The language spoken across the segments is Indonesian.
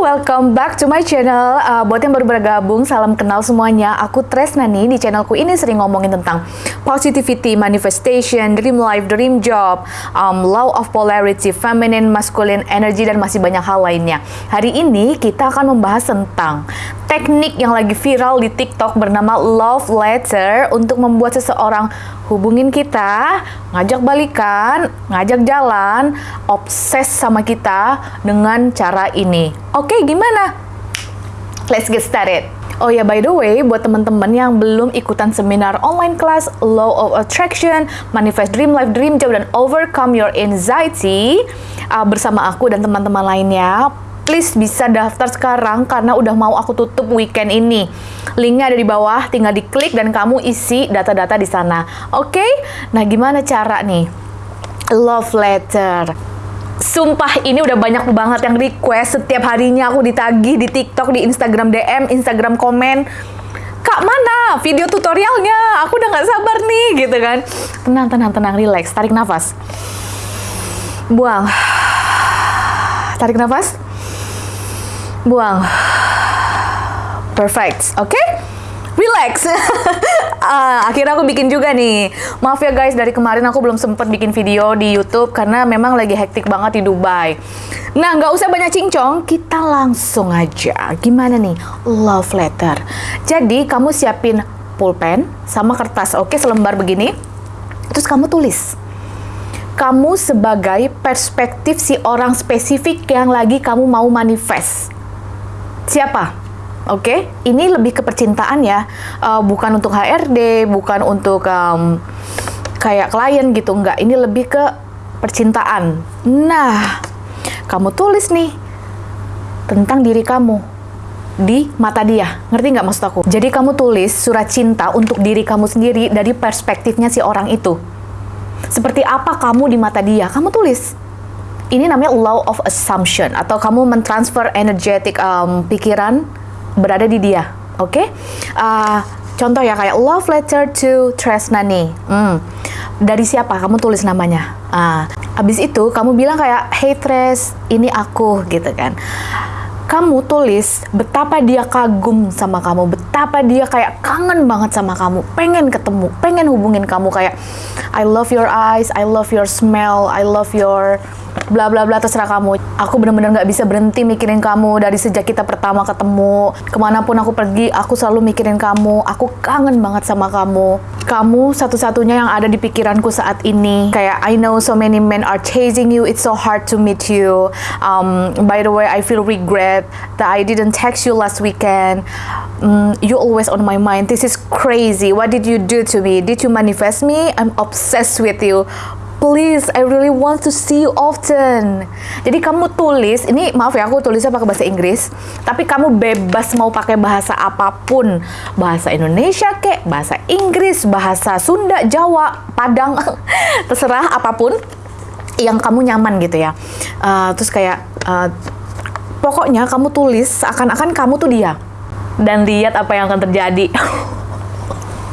welcome back to my channel. Uh, buat yang baru bergabung, salam kenal semuanya. Aku Tresna nih, di channelku ini sering ngomongin tentang positivity, manifestation, dream life, dream job, um, law of polarity, feminine, masculine, energy, dan masih banyak hal lainnya. Hari ini kita akan membahas tentang teknik yang lagi viral di TikTok bernama love letter untuk membuat seseorang hubungin kita, ngajak balikan, ngajak jalan, obses sama kita dengan cara ini. Oke, gimana? Let's get started. Oh ya, by the way, buat teman-teman yang belum ikutan seminar online kelas Law of Attraction, Manifest Dream Life Dream Job, dan Overcome Your Anxiety uh, bersama aku dan teman-teman lainnya, please bisa daftar sekarang karena udah mau aku tutup weekend ini. Linknya ada di bawah, tinggal diklik dan kamu isi data-data di sana. Oke? Okay? Nah, gimana cara nih? Love letter. Sumpah ini udah banyak banget yang request setiap harinya aku ditagih di TikTok, di Instagram DM, Instagram komen. Kak mana video tutorialnya? Aku udah nggak sabar nih gitu kan. Tenang, tenang, tenang, relax, tarik nafas. Buang. Tarik nafas. Buang. Perfect, oke? Okay? Relax. uh, akhirnya aku bikin juga nih. Maaf ya guys, dari kemarin aku belum sempet bikin video di YouTube karena memang lagi hektik banget di Dubai. Nah, nggak usah banyak cincong, kita langsung aja. Gimana nih? Love letter. Jadi, kamu siapin pulpen sama kertas, oke, selembar begini. Terus kamu tulis. Kamu sebagai perspektif si orang spesifik yang lagi kamu mau manifest. Siapa? Oke, okay? ini lebih ke percintaan ya, uh, bukan untuk HRD, bukan untuk um, kayak klien gitu, enggak. Ini lebih ke percintaan. Nah, kamu tulis nih tentang diri kamu di mata dia. Ngerti nggak maksud aku? Jadi kamu tulis surat cinta untuk diri kamu sendiri dari perspektifnya si orang itu. Seperti apa kamu di mata dia? Kamu tulis. Ini namanya law of assumption atau kamu mentransfer energetic um, pikiran berada di dia. Oke? Okay? Uh, contoh ya kayak love letter to Tresnani. Hmm. Dari siapa? Kamu tulis namanya. Uh, abis itu kamu bilang kayak hey Tres, ini aku gitu kan. Kamu tulis betapa dia kagum sama kamu, betapa dia kayak kangen banget sama kamu, pengen ketemu, pengen hubungin kamu kayak I love your eyes, I love your smell, I love your bla bla bla terserah kamu. Aku bener-bener nggak bisa berhenti mikirin kamu dari sejak kita pertama ketemu. Ke mana pun aku pergi aku selalu mikirin kamu. Aku kangen banget sama kamu. Kamu satu-satunya yang ada di pikiranku saat ini. Kayak I know so many men are chasing you. It's so hard to meet you. Um, by the way I feel regret that I didn't text you last weekend. Um, you always on my mind. This is crazy. What did you do to me? Did you manifest me? I'm obsessed with you please I really want to see you often. Jadi kamu tulis ini maaf ya aku tulisnya pakai bahasa Inggris tapi kamu bebas mau pakai bahasa apa pun. Bahasa Indonesia kek bahasa Inggris bahasa Sunda Jawa Padang terserah apa pun yang kamu nyaman gitu ya. Uh, terus kayak uh, pokoknya kamu tulis akan-akan kamu tuh dia dan lihat apa yang akan terjadi.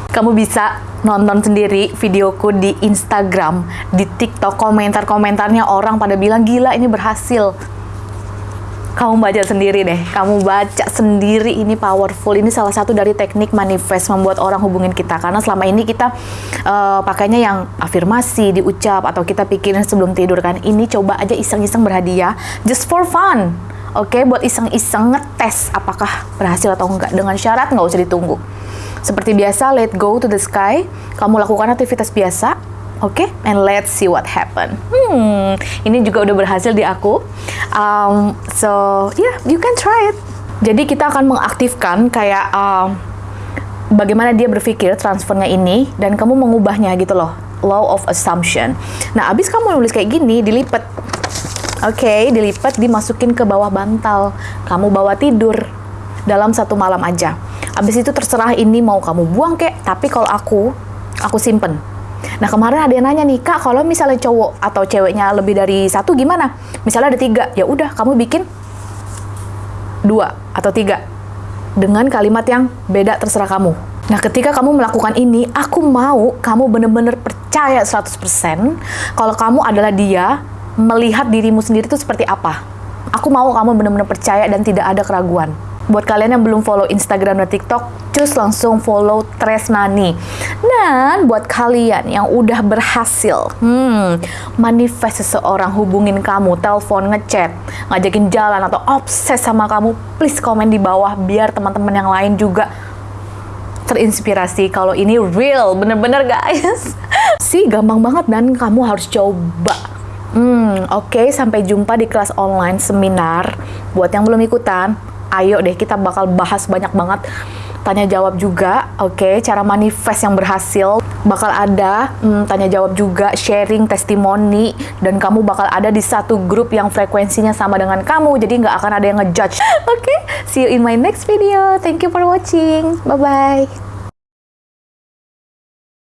Kamu bisa nonton sendiri videoku di Instagram, di TikTok, komentar-komentarnya orang pada bilang gila ini berhasil. Kamu baca sendiri deh, kamu baca sendiri ini powerful. Ini salah satu dari teknik manifest membuat orang hubungin kita karena selama ini kita uh, pakainya yang afirmasi, diucap atau kita pikirin sebelum tidur kan. Ini coba aja iseng-iseng berhadiah just for fun. Oke, okay? buat iseng-iseng ngetes apakah berhasil atau enggak dengan syarat nggak usah ditunggu. Seperti biasa, let go to the sky. Kamu lakukan aktivitas biasa, oke? Okay? And let's see what happen. Hmm, ini juga udah berhasil di aku. Um, so yeah, you can try it. Jadi kita akan mengaktifkan kayak um, bagaimana dia berpikir transfernya ini dan kamu mengubahnya gitu loh. Law of assumption. Nah, abis kamu nulis kayak gini, dilipat. Oke, okay, dilipat, dimasukin ke bawah bantal. Kamu bawa tidur dalam satu malam aja. Abis itu terserah ini mau kamu buang kek, tapi kalau aku, aku simpen. Nah kemarin ada yang nanya nih, kak kalau misalnya cowok atau ceweknya lebih dari satu gimana? Misalnya ada tiga, ya udah kamu bikin dua atau tiga dengan kalimat yang beda terserah kamu. Nah ketika kamu melakukan ini, aku mau kamu bener-bener percaya 100% kalau kamu adalah dia melihat dirimu sendiri itu seperti apa. Aku mau kamu benar-benar percaya dan tidak ada keraguan. Buat kalian yang belum follow Instagram dan TikTok, cus langsung follow Tresnani. Dan buat kalian yang udah berhasil, hmm, manifest seseorang hubungin kamu, telepon, ngechat, ngajakin jalan atau obses sama kamu, please komen di bawah biar teman-teman yang lain juga terinspirasi kalau ini real, bener-bener guys. sih gampang banget dan kamu harus coba. Hmm, oke, okay, sampai jumpa di kelas online seminar. Buat yang belum ikutan, ayo deh kita bakal bahas banyak banget tanya jawab juga, oke, okay, cara manifest yang berhasil bakal ada hmm, tanya jawab juga, sharing testimoni dan kamu bakal ada di satu grup yang frekuensinya sama dengan kamu, jadi nggak akan ada yang ngejudge. Oke, okay? see you in my next video. Thank you for watching. Bye bye.